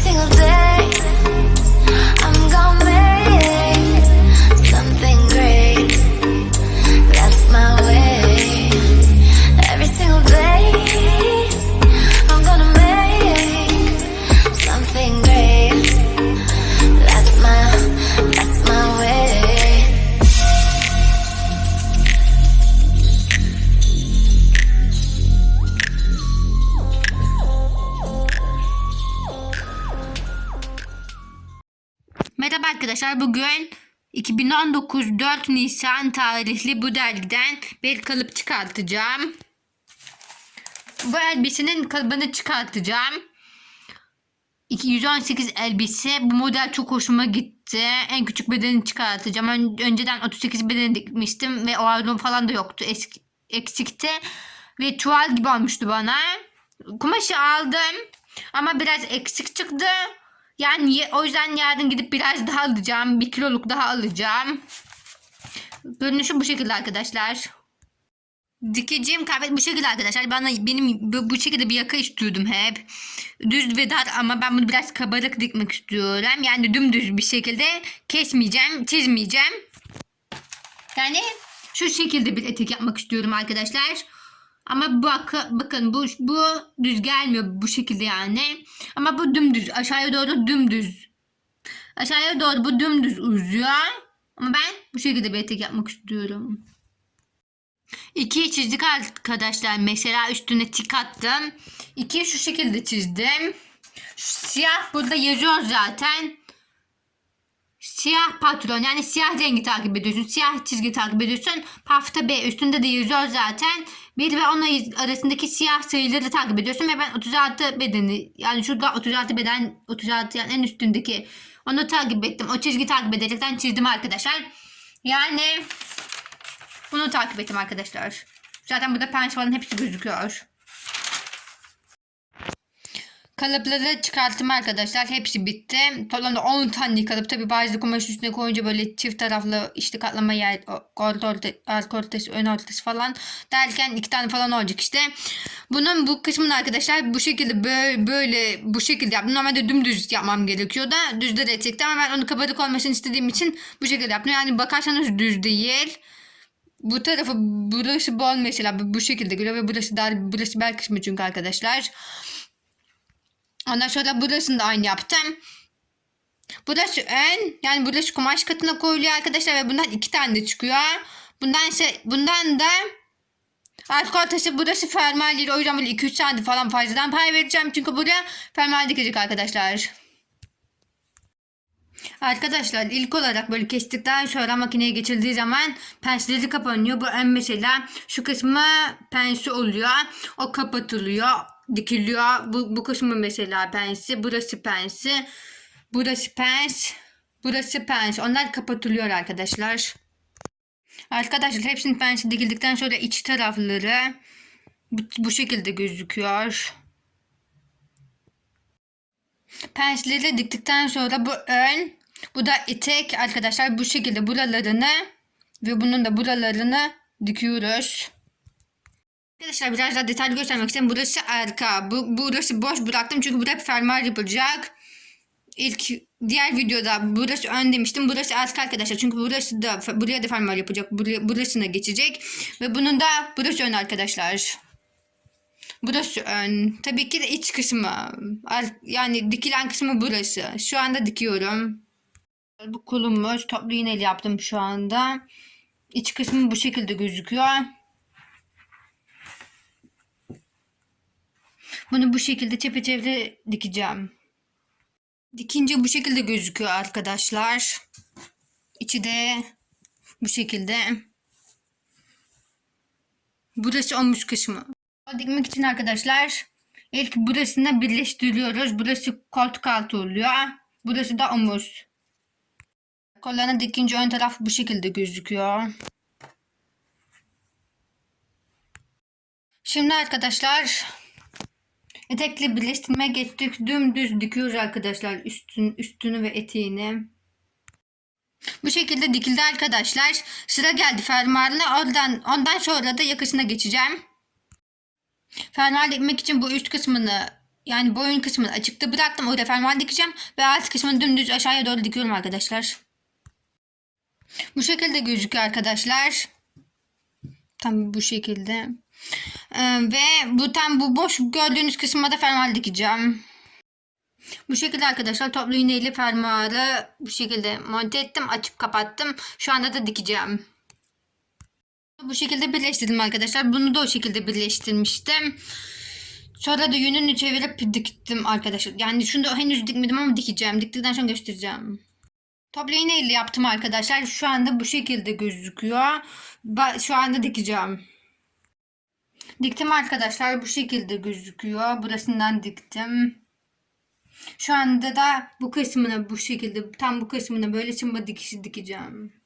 single day. Merhaba arkadaşlar bugün 2019 4 Nisan tarihli bu dergiden bir kalıp çıkartacağım. Bu elbisenin kalıbını çıkartacağım. 218 elbise. Bu model çok hoşuma gitti. En küçük bedeni çıkartacağım. Ön- önceden 38 beden dikmiştim ve o ayrım falan da yoktu. Eski, eksikti. Ve çuval gibi olmuştu bana. Kumaşı aldım. Ama biraz eksik çıktı. Yani o yüzden yarın gidip biraz daha alacağım. Bir kiloluk daha alacağım. Görünüşü bu şekilde arkadaşlar. Dikeceğim kıyafet bu şekilde arkadaşlar. Bana benim bu, bu şekilde bir yaka istiyordum hep. Düz ve dar ama ben bunu biraz kabarık dikmek istiyorum. Yani dümdüz bir şekilde kesmeyeceğim, çizmeyeceğim. Yani şu şekilde bir etek yapmak istiyorum arkadaşlar. Ama bak, bakın bu, bu düz gelmiyor bu şekilde yani. Ama bu dümdüz. Aşağıya doğru dümdüz. Aşağıya doğru bu dümdüz uzuyor. Ama ben bu şekilde bir etek yapmak istiyorum. İkiyi çizdik arkadaşlar. Mesela üstüne tik attım. İkiyi şu şekilde çizdim. Şu siyah burada yazıyor zaten. Siyah patron yani siyah rengi takip ediyorsun. Siyah çizgi takip ediyorsun. Pafta B üstünde de yazıyor zaten. Bir ve onun arasındaki siyah sayıları takip ediyorsun. Ve ben 36 bedeni yani şurada 36 beden 36 yani en üstündeki onu takip ettim. O çizgi takip ederekten çizdim arkadaşlar. Yani bunu takip ettim arkadaşlar. Zaten burada falan hepsi gözüküyor. Kalıpları çıkarttım arkadaşlar. Hepsi bitti. Toplamda 10 tane kalıp. Tabi bazı kumaş üstüne koyunca böyle çift taraflı işte katlama yer, orta orta, arka ortası, ön ortası falan derken iki tane falan olacak işte. Bunun bu kısmını arkadaşlar bu şekilde böyle, böyle bu şekilde yaptım. Normalde dümdüz yapmam gerekiyordu. Düz de reçekti ama ben onu kabarık olmasını istediğim için bu şekilde yaptım. Yani bakarsanız düz değil. Bu tarafı burası bol mesela bu şekilde geliyor ve burası dar burası bel kısmı çünkü arkadaşlar. Ondan sonra burasını da aynı yaptım. Burası ön. Yani burası kumaş katına koyuluyor arkadaşlar ve bundan iki tane de çıkıyor. Bundan ise bundan da arka ortası burası fermuar değil. O yüzden böyle 2-3 tane falan fazladan pay vereceğim. Çünkü buraya fermuar dikecek arkadaşlar. Arkadaşlar ilk olarak böyle kestikten sonra makineye geçildiği zaman pensleri kapanıyor. Bu ön mesela şu kısmı pensi oluyor. O kapatılıyor, dikiliyor. Bu, bu kısmı mesela pensi, burası pensi, burası pens, burası pens. Onlar kapatılıyor arkadaşlar. Arkadaşlar hepsinin pensi dikildikten sonra iç tarafları bu, bu şekilde gözüküyor. Pensleri diktikten sonra bu ön, bu da etek arkadaşlar bu şekilde buralarını ve bunun da buralarını dikiyoruz. Arkadaşlar biraz daha detaylı göstermek istedim. Burası arka. Bu, burası boş bıraktım çünkü burada fermuar yapılacak. İlk diğer videoda burası ön demiştim. Burası arka arkadaşlar. Çünkü burası da buraya da fermuar yapacak. Buraya, burasına geçecek. Ve bunun da burası ön arkadaşlar. Burası ön. Tabii ki de iç kısmı. Yani dikilen kısmı burası. Şu anda dikiyorum. Bu kolumuz. Toplu iğneli yaptım şu anda. İç kısmı bu şekilde gözüküyor. Bunu bu şekilde çepeçevre dikeceğim. Dikince bu şekilde gözüküyor arkadaşlar. İçi de bu şekilde. Burası omuz kısmı. Dikmek için arkadaşlar ilk burasını birleştiriyoruz. Burası koltuk altı oluyor. Burası da omuz. Kollarını dikince ön taraf bu şekilde gözüküyor. Şimdi arkadaşlar etekle birleştirmeye geçtik. Dümdüz dikiyoruz arkadaşlar üstün, üstünü ve eteğini. Bu şekilde dikildi arkadaşlar. Sıra geldi fermuarla. Oradan, ondan sonra da yakasına geçeceğim. Fermuar dikmek için bu üst kısmını yani boyun kısmını açıkta bıraktım. Orada fermuar dikeceğim ve alt kısmını dümdüz aşağıya doğru dikiyorum arkadaşlar. Bu şekilde gözüküyor arkadaşlar. Tam bu şekilde. Ee, ve bu tam bu boş gördüğünüz kısma da fermuar dikeceğim. Bu şekilde arkadaşlar toplu iğneyle fermuarı bu şekilde monte ettim. Açıp kapattım. Şu anda da dikeceğim. Bu şekilde birleştirdim arkadaşlar. Bunu da o şekilde birleştirmiştim. Sonra da yönünü çevirip diktim arkadaşlar. Yani şunu da henüz dikmedim ama dikeceğim. Diktikten sonra göstereceğim. Toplu iğne ile yaptım arkadaşlar. Şu anda bu şekilde gözüküyor. Şu anda dikeceğim. Diktim arkadaşlar. Bu şekilde gözüküyor. Burasından diktim. Şu anda da bu kısmına bu şekilde tam bu kısmına böyle çımba dikişi dikeceğim.